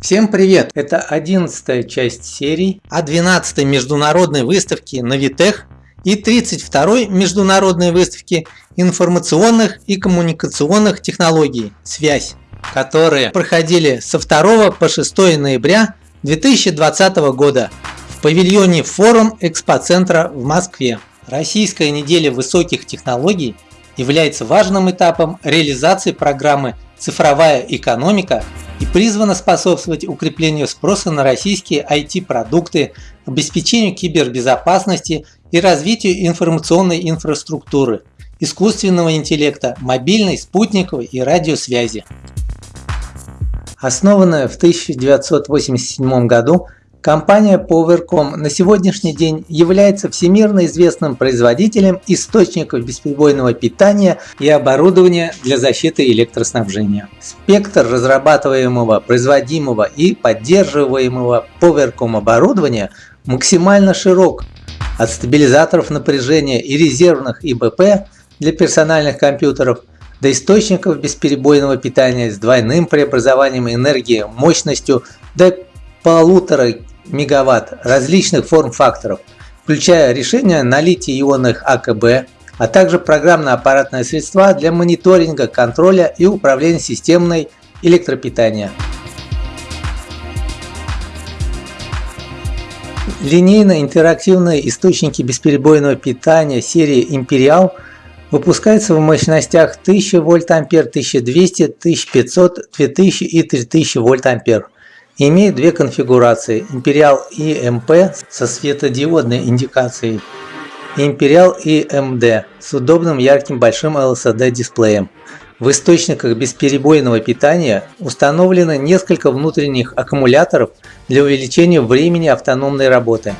Всем привет! Это одиннадцатая часть серии о 12 международной выставке Навитех и 32 международной выставке информационных и коммуникационных технологий «Связь», которые проходили со 2 по 6 ноября 2020 года в павильоне Форум Экспоцентра в Москве. Российская неделя высоких технологий является важным этапом реализации программы «Цифровая экономика» и призвана способствовать укреплению спроса на российские IT-продукты, обеспечению кибербезопасности и развитию информационной инфраструктуры, искусственного интеллекта, мобильной, спутниковой и радиосвязи. Основанная в 1987 году, Компания Powercom на сегодняшний день является всемирно известным производителем источников бесперебойного питания и оборудования для защиты электроснабжения. Спектр разрабатываемого, производимого и поддерживаемого Powercom оборудования максимально широк, от стабилизаторов напряжения и резервных ИБП для персональных компьютеров до источников бесперебойного питания с двойным преобразованием энергии мощностью до полутора мегаватт различных форм-факторов, включая решения на литий-ионных АКБ, а также программно-аппаратные средства для мониторинга, контроля и управления системой электропитания. Линейно-интерактивные источники бесперебойного питания серии Imperial выпускаются в мощностях 1000 вольт ампер, 1200, 1500, 2000 и 3000 вольт ампер имеет две конфигурации – Imperial EMP со светодиодной индикацией и Imperial EMD с удобным ярким большим LCD дисплеем. В источниках бесперебойного питания установлено несколько внутренних аккумуляторов для увеличения времени автономной работы.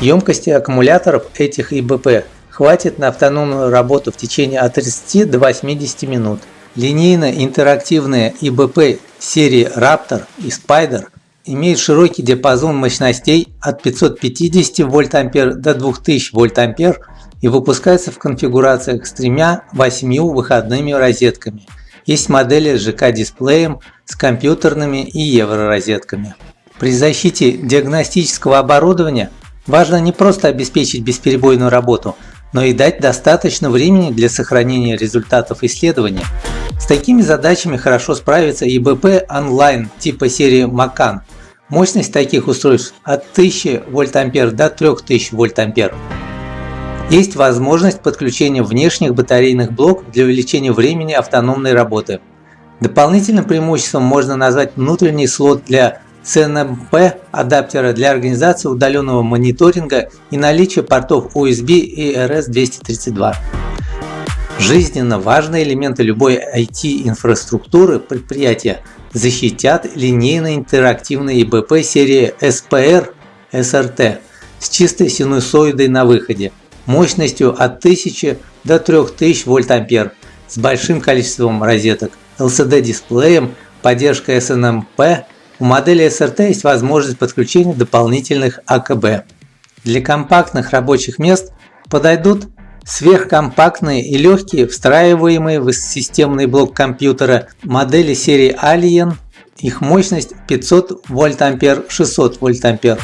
Емкости аккумуляторов этих ИБП хватит на автономную работу в течение от 30 до 80 минут. Линейно-интерактивные ИБП серии Raptor и Spider имеет широкий диапазон мощностей от 550 вольт-ампер до 2000 вольт-ампер и выпускается в конфигурациях с тремя 8 выходными розетками. Есть модели с ЖК-дисплеем, с компьютерными и евро-розетками. При защите диагностического оборудования важно не просто обеспечить бесперебойную работу, но и дать достаточно времени для сохранения результатов исследования. С такими задачами хорошо справится ИБП онлайн типа серии Macan – Мощность таких устройств от 1000 вольт-ампер до 3000 вольт-ампер. Есть возможность подключения внешних батарейных блоков для увеличения времени автономной работы. Дополнительным преимуществом можно назвать внутренний слот для CNMP адаптера для организации удаленного мониторинга и наличие портов USB и RS-232. Жизненно важные элементы любой IT-инфраструктуры предприятия защитят линейно-интерактивные ИБП серии SPR SRT с чистой синусоидой на выходе, мощностью от 1000 до 3000 вольт-ампер с большим количеством розеток, LCD-дисплеем, поддержкой SNMP. У модели SRT есть возможность подключения дополнительных АКБ. Для компактных рабочих мест подойдут Сверхкомпактные и легкие, встраиваемые в системный блок компьютера модели серии Alien, их мощность 500 вольт-ампер, 600 вольт-ампер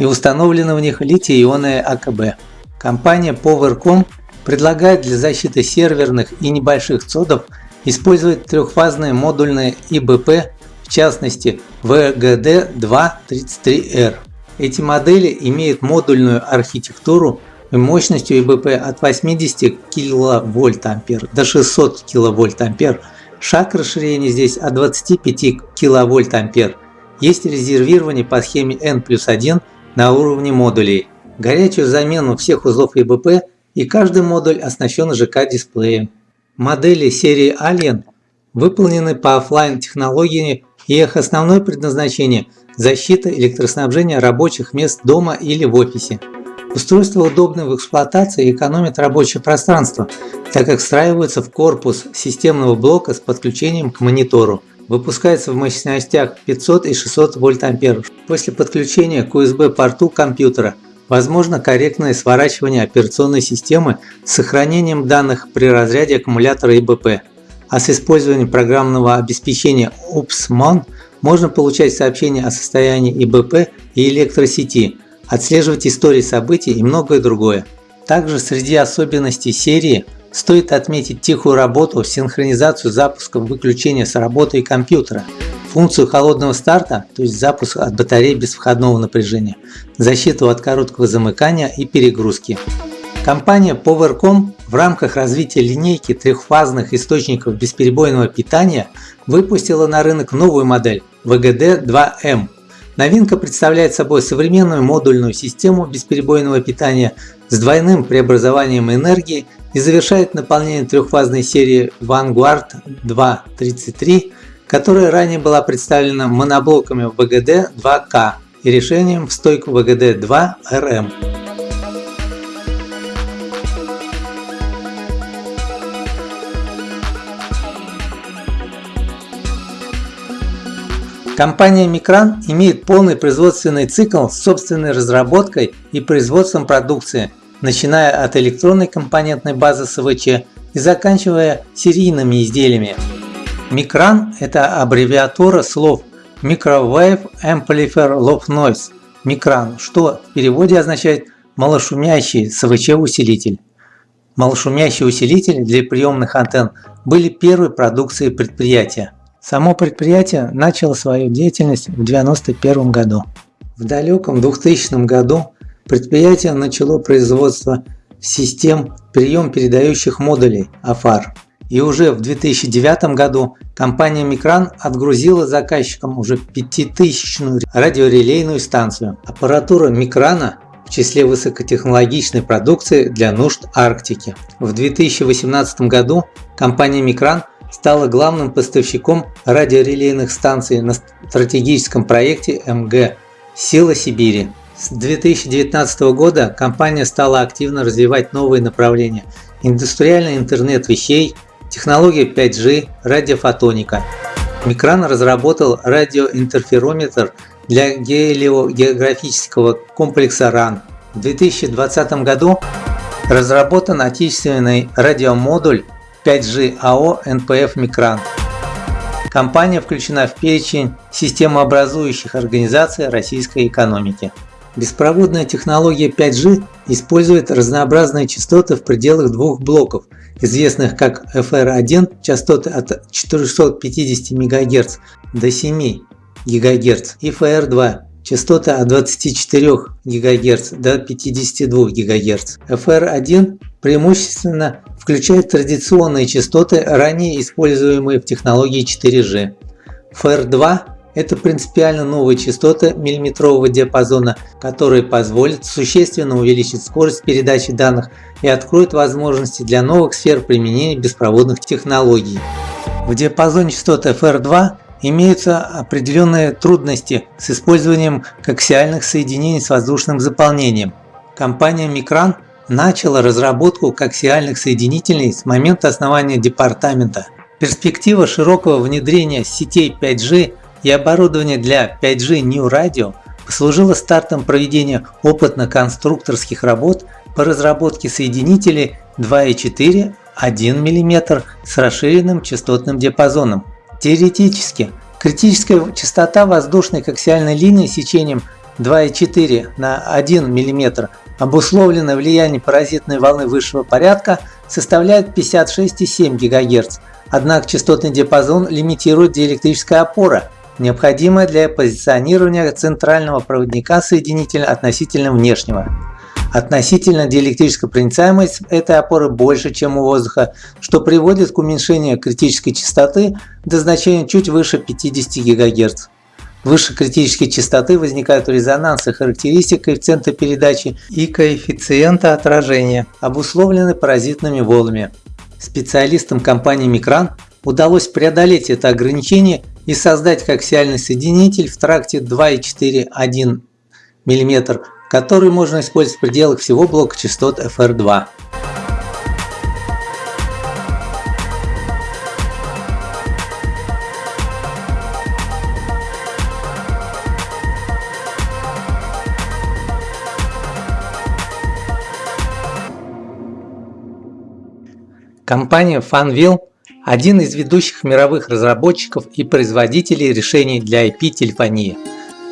и установлены в них литий-ионные АКБ. Компания Powercom предлагает для защиты серверных и небольших цодов использовать трехфазные модульные ИБП, в частности VGD233R. Эти модели имеют модульную архитектуру мощностью ИБП от 80 кВт до 600 кВт. Шаг расширения здесь от 25 кВт. Есть резервирование по схеме N плюс 1 на уровне модулей. Горячую замену всех узлов ИБП и каждый модуль оснащен ЖК-дисплеем. Модели серии Alien выполнены по офлайн технологии и их основное предназначение – защита электроснабжения рабочих мест дома или в офисе. Устройство удобно в эксплуатации и экономит рабочее пространство, так как встраивается в корпус системного блока с подключением к монитору. Выпускается в мощностях 500 и 600 вольт-ампер. После подключения к USB-порту компьютера возможно корректное сворачивание операционной системы с сохранением данных при разряде аккумулятора ИБП, а с использованием программного обеспечения UPSMON можно получать сообщения о состоянии ИБП и электросети, отслеживать истории событий и многое другое. Также среди особенностей серии стоит отметить тихую работу, синхронизацию запуска выключения с работы и компьютера, функцию холодного старта, то есть запуск от батареи без входного напряжения, защиту от короткого замыкания и перегрузки. Компания Powercom в рамках развития линейки трехфазных источников бесперебойного питания выпустила на рынок новую модель VGD2M. Новинка представляет собой современную модульную систему бесперебойного питания с двойным преобразованием энергии и завершает наполнение трехфазной серии Vanguard 233, которая ранее была представлена моноблоками VGD2K и решением в стойку VGD2RM. Компания Micran имеет полный производственный цикл с собственной разработкой и производством продукции, начиная от электронной компонентной базы СВЧ и заканчивая серийными изделиями. Micran – это аббревиатура слов Microwave Amplifier Low Noise – Micran, что в переводе означает малошумящий СВЧ-усилитель. Малошумящие усилители для приемных антенн были первой продукцией предприятия. Само предприятие начало свою деятельность в 1991 году. В далеком 2000 году предприятие начало производство систем прием-передающих модулей АФАР. И уже в 2009 году компания Микран отгрузила заказчикам уже 5000-ную радиорелейную станцию. Аппаратура Микрана в числе высокотехнологичной продукции для нужд Арктики. В 2018 году компания Микран стала главным поставщиком радиорелейных станций на стратегическом проекте МГ «Сила Сибири». С 2019 года компания стала активно развивать новые направления – индустриальный интернет вещей, технология 5G, радиофотоника. Микран разработал радиоинтерферометр для гелиогеографического комплекса РАН. В 2020 году разработан отечественный радиомодуль 5G АО НПФ Микран. Компания включена в перечень системообразующих организаций российской экономики. Беспроводная технология 5G использует разнообразные частоты в пределах двух блоков, известных как FR1 частоты от 450 МГц до 7 ГГц и FR2 частоты от 24 ГГц до 52 ГГц. FR1 преимущественно включает традиционные частоты, ранее используемые в технологии 4G. FR2 – это принципиально новые частоты миллиметрового диапазона, которые позволят существенно увеличить скорость передачи данных и откроют возможности для новых сфер применения беспроводных технологий. В диапазоне частот FR2 имеются определенные трудности с использованием коаксиальных соединений с воздушным заполнением. Компания Micran начала разработку коаксиальных соединителей с момента основания департамента. Перспектива широкого внедрения сетей 5G и оборудования для 5G New Radio послужила стартом проведения опытно-конструкторских работ по разработке соединителей 2,4 1 мм с расширенным частотным диапазоном. Теоретически, критическая частота воздушной коаксиальной линии сечением 2,4 на 1 мм обусловленное влияние паразитной волны высшего порядка составляет 56,7 ГГц, однако частотный диапазон лимитирует диэлектрическая опора, необходимая для позиционирования центрального проводника соединителя относительно внешнего. Относительно диэлектрическая проницаемость этой опоры больше, чем у воздуха, что приводит к уменьшению критической частоты до значения чуть выше 50 ГГц. Выше критической частоты возникают резонансы характеристик коэффициента передачи и коэффициента отражения, обусловлены паразитными волнами. Специалистам компании Micran удалось преодолеть это ограничение и создать коаксиальный соединитель в тракте 2,4-1 мм, который можно использовать в пределах всего блока частот FR2. Компания Fanvil один из ведущих мировых разработчиков и производителей решений для IP-телефонии.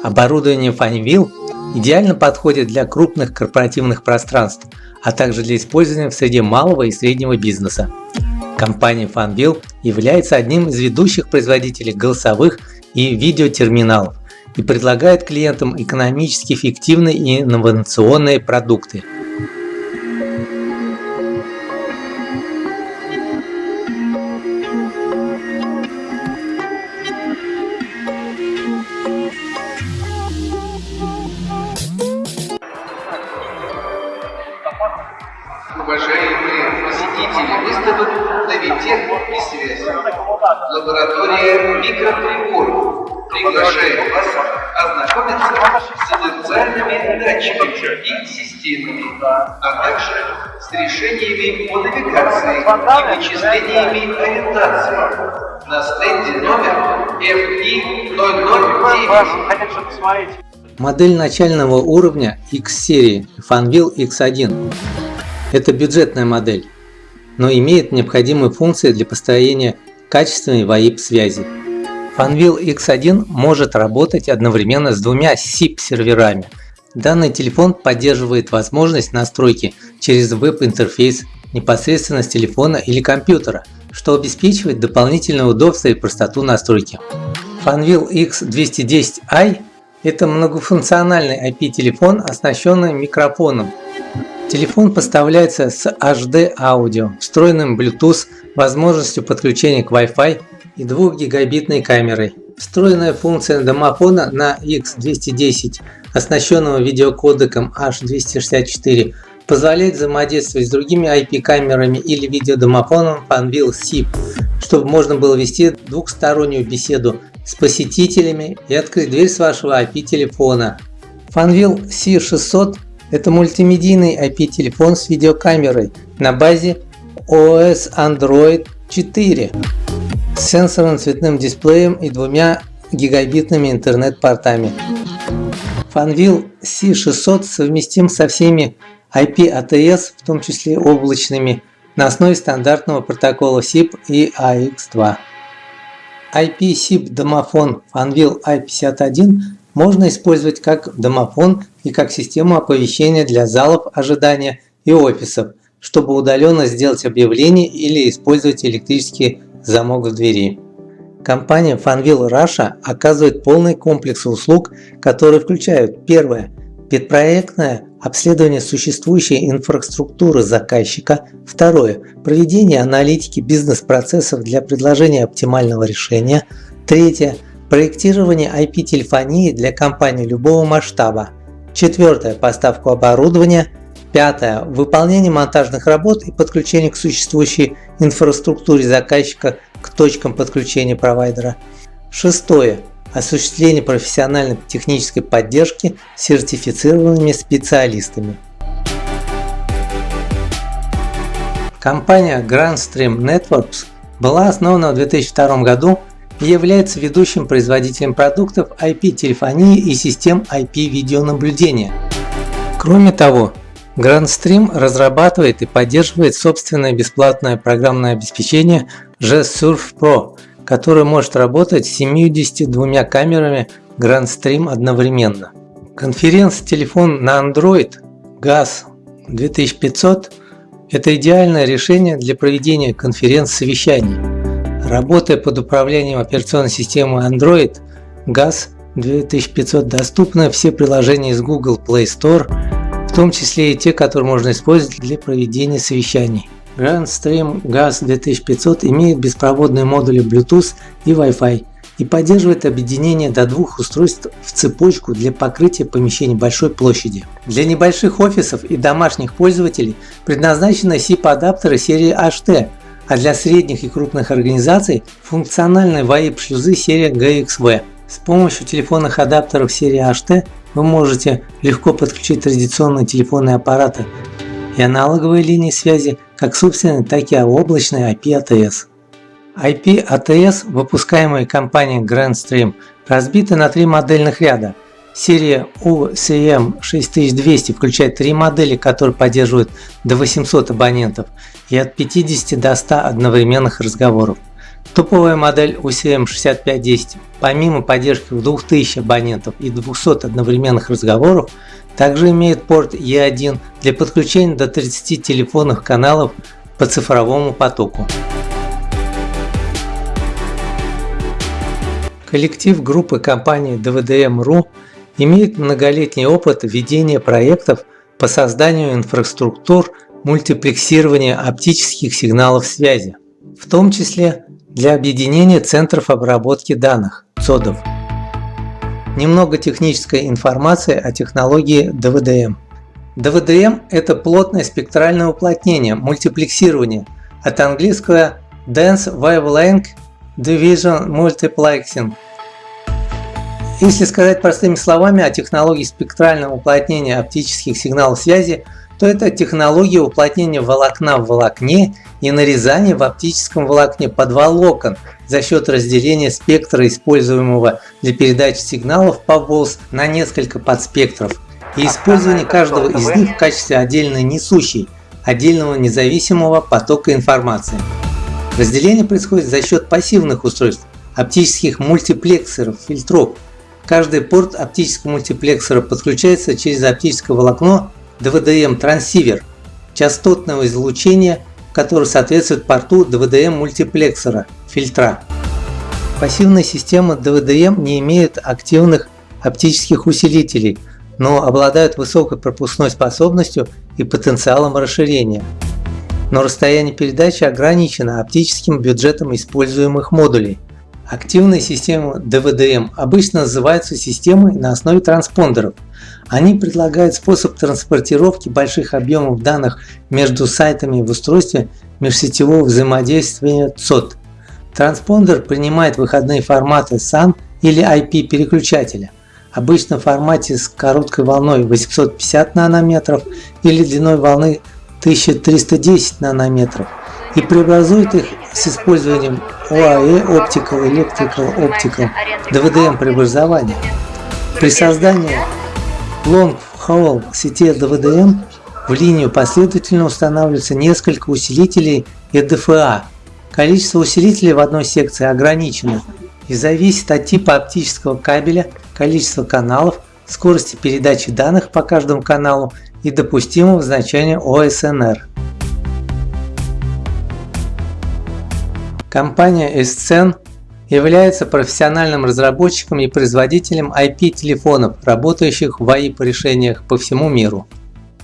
Оборудование Fanvil идеально подходит для крупных корпоративных пространств, а также для использования в среде малого и среднего бизнеса. Компания Fanvil является одним из ведущих производителей голосовых и видеотерминалов и предлагает клиентам экономически эффективные и инновационные продукты. Уважаемые посетители выставок Новитех и связь. Лаборатория микроприборов приглашает вас ознакомиться с индивидуальными датчиками и системами, а также с решениями по навигации и вычислениями ориентации на стенде номер FI009. Модель начального уровня X-серии Fanvil X1 это бюджетная модель, но имеет необходимые функции для построения качественной VoIP связи. Fanvil X1 может работать одновременно с двумя SIP-серверами. Данный телефон поддерживает возможность настройки через веб-интерфейс непосредственно с телефона или компьютера, что обеспечивает дополнительное удобство и простоту настройки. Fanvil X210i – это многофункциональный IP-телефон, оснащенный микрофоном, Телефон поставляется с HD аудио, встроенным Bluetooth, возможностью подключения к Wi-Fi и 2 гигабитной камерой. Встроенная функция домофона на X210, оснащенного видеокодеком H264, позволяет взаимодействовать с другими IP-камерами или видеодомофоном Fanvil SIP, чтобы можно было вести двухстороннюю беседу с посетителями и открыть дверь с вашего IP-телефона. Fanvil C600 это мультимедийный IP-телефон с видеокамерой на базе OS Android 4 с сенсорным цветным дисплеем и двумя гигабитными интернет-портами. Fanvil C600 совместим со всеми IP-ATS, в том числе облачными, на основе стандартного протокола SIP и AX2. IP-SIP домофон Fanvil i51 можно использовать как домофон и как систему оповещения для залов ожидания и офисов, чтобы удаленно сделать объявление или использовать электрический замок в двери. Компания Fanvil Russia оказывает полный комплекс услуг, которые включают первое – предпроектное обследование существующей инфраструктуры заказчика, второе – проведение аналитики бизнес-процессов для предложения оптимального решения, третье – Проектирование IP-телефонии для компаний любого масштаба. Четвертое. Поставку оборудования. Пятое. Выполнение монтажных работ и подключение к существующей инфраструктуре заказчика к точкам подключения провайдера. Шестое. Осуществление профессиональной технической поддержки сертифицированными специалистами. Компания Grandstream Networks была основана в 2002 году является ведущим производителем продуктов IP-телефонии и систем IP-видеонаблюдения. Кроме того, GrandStream разрабатывает и поддерживает собственное бесплатное программное обеспечение GSurf Pro, которое может работать с 72 камерами GrandStream одновременно. Конференц-телефон на Android GAS 2500 – это идеальное решение для проведения конференц-совещаний. Работая под управлением операционной системы Android, GAS 2500 доступны все приложения из Google Play Store, в том числе и те, которые можно использовать для проведения совещаний. GrandStream GAS 2500 имеет беспроводные модули Bluetooth и Wi-Fi и поддерживает объединение до двух устройств в цепочку для покрытия помещений большой площади. Для небольших офисов и домашних пользователей предназначены SIP-адаптеры серии HT, а для средних и крупных организаций функциональные VoIP-шлюзы серии GXV. С помощью телефонных адаптеров серии HT вы можете легко подключить традиционные телефонные аппараты и аналоговые линии связи как собственные, так и облачные IP-ATS. IP-ATS, выпускаемые компанией GrandStream, разбиты на три модельных ряда Серия UCM6200 включает три модели, которые поддерживают до 800 абонентов и от 50 до 100 одновременных разговоров. Топовая модель UCM6510 помимо поддержки в 2000 абонентов и 200 одновременных разговоров также имеет порт E1 для подключения до 30 телефонных каналов по цифровому потоку. Коллектив группы компании DVDM.ru имеет многолетний опыт ведения проектов по созданию инфраструктур мультиплексирования оптических сигналов связи, в том числе для объединения центров обработки данных ЦОДов. Немного технической информации о технологии DVDM. DVDM – это плотное спектральное уплотнение, мультиплексирование, от английского Dense Wavelength Division Multiplexing – если сказать простыми словами о технологии спектрального уплотнения оптических сигналов связи, то это технология уплотнения волокна в волокне и нарезания в оптическом волокне подволокон за счет разделения спектра, используемого для передачи сигналов по ВОЛС на несколько подспектров и использования каждого из них в качестве отдельной несущей, отдельного независимого потока информации. Разделение происходит за счет пассивных устройств, оптических мультиплексоров, фильтров, Каждый порт оптического мультиплексора подключается через оптическое волокно DVDM трансивер частотного излучения, который соответствует порту DVDM мультиплексора фильтра. Пассивная система DVDM не имеет активных оптических усилителей, но обладают высокой пропускной способностью и потенциалом расширения. Но расстояние передачи ограничено оптическим бюджетом используемых модулей – Активные системы DVDM обычно называются системой на основе транспондеров. Они предлагают способ транспортировки больших объемов данных между сайтами в устройстве межсетевого взаимодействия ЦОД. Транспондер принимает выходные форматы SAN или IP переключателя, обычно в формате с короткой волной 850 нанометров или длиной волны 1310 нанометров и преобразует их с использованием OAE Optical Electrical Optical DVDM преобразования. При создании Long Haul сети DVDM в линию последовательно устанавливается несколько усилителей EDFA. Количество усилителей в одной секции ограничено и зависит от типа оптического кабеля, количества каналов, скорости передачи данных по каждому каналу и допустимого значения OSNR. Компания Escen является профессиональным разработчиком и производителем IP-телефонов, работающих в AIP-решениях по всему миру.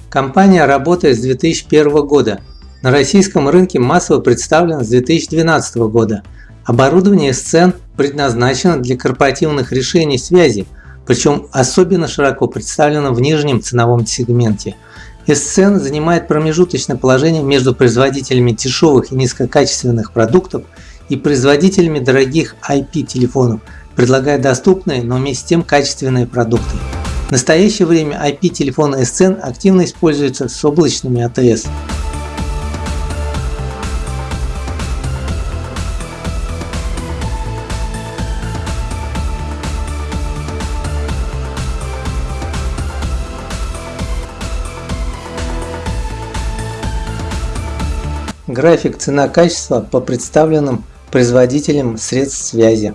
Компания работает с 2001 года. На российском рынке массово представлена с 2012 года. Оборудование Escen предназначено для корпоративных решений связи, причем особенно широко представлено в нижнем ценовом сегменте. Escen занимает промежуточное положение между производителями дешевых и низкокачественных продуктов и производителями дорогих IP-телефонов, предлагая доступные, но вместе с тем качественные продукты. В настоящее время IP-телефоны Escen активно используются с облачными АТС. График цена-качество по представленным производителям средств связи.